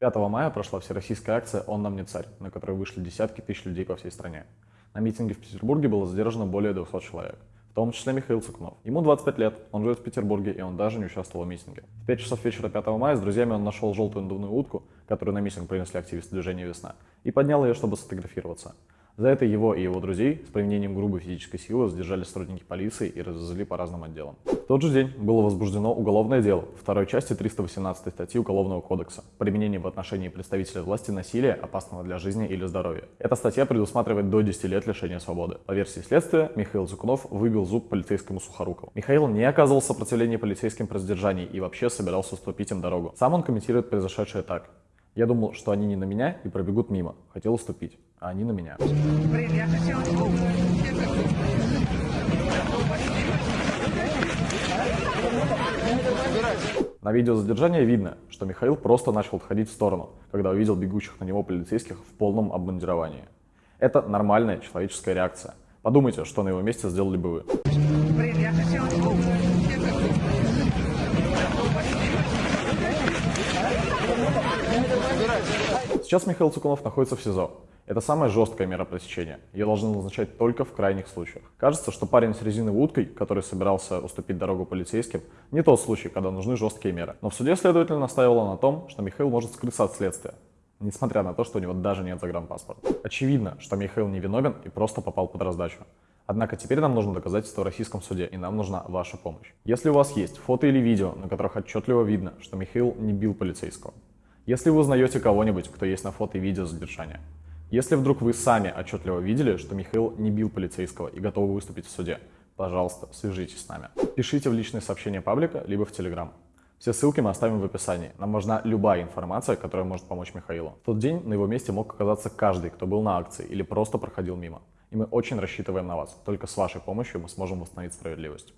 5 мая прошла всероссийская акция «Он нам не царь», на которой вышли десятки тысяч людей по всей стране. На митинге в Петербурге было задержано более 200 человек, в том числе Михаил Цукунов. Ему 25 лет, он живет в Петербурге, и он даже не участвовал в митинге. В 5 часов вечера 5 мая с друзьями он нашел желтую надувную утку, которую на митинг принесли активисты движения «Весна», и поднял ее, чтобы сфотографироваться. За это его и его друзей с применением грубой физической силы задержали сотрудники полиции и развезли по разным отделам. В тот же день было возбуждено уголовное дело второй части 318 статьи Уголовного кодекса «Применение в отношении представителя власти насилия, опасного для жизни или здоровья». Эта статья предусматривает до 10 лет лишения свободы. По версии следствия, Михаил Зукунов выбил зуб полицейскому Сухорукову. Михаил не оказывал сопротивления полицейским при задержании и вообще собирался уступить им дорогу. Сам он комментирует произошедшее так. Я думал, что они не на меня и пробегут мимо. Хотел уступить, а они на меня. На видео задержания видно, что Михаил просто начал отходить в сторону, когда увидел бегущих на него полицейских в полном обмундировании. Это нормальная человеческая реакция. Подумайте, что на его месте сделали бы вы. Блин, я хотел... Сейчас Михаил Цукунов находится в СИЗО. Это самая жесткая мера пресечения. Ее должны назначать только в крайних случаях. Кажется, что парень с резиновой уткой, который собирался уступить дорогу полицейским, не тот случай, когда нужны жесткие меры. Но в суде следователь настаивала на том, что Михаил может скрыться от следствия, несмотря на то, что у него даже нет загранпаспорта. Очевидно, что Михаил невиновен и просто попал под раздачу. Однако теперь нам нужно доказательство в российском суде, и нам нужна ваша помощь. Если у вас есть фото или видео, на которых отчетливо видно, что Михаил не бил полицейского, если вы узнаете кого-нибудь, кто есть на фото и видео задержания, если вдруг вы сами отчетливо видели, что Михаил не бил полицейского и готовы выступить в суде, пожалуйста, свяжитесь с нами. Пишите в личные сообщения паблика, либо в Телеграм. Все ссылки мы оставим в описании. Нам нужна любая информация, которая может помочь Михаилу. В тот день на его месте мог оказаться каждый, кто был на акции или просто проходил мимо. И мы очень рассчитываем на вас. Только с вашей помощью мы сможем восстановить справедливость.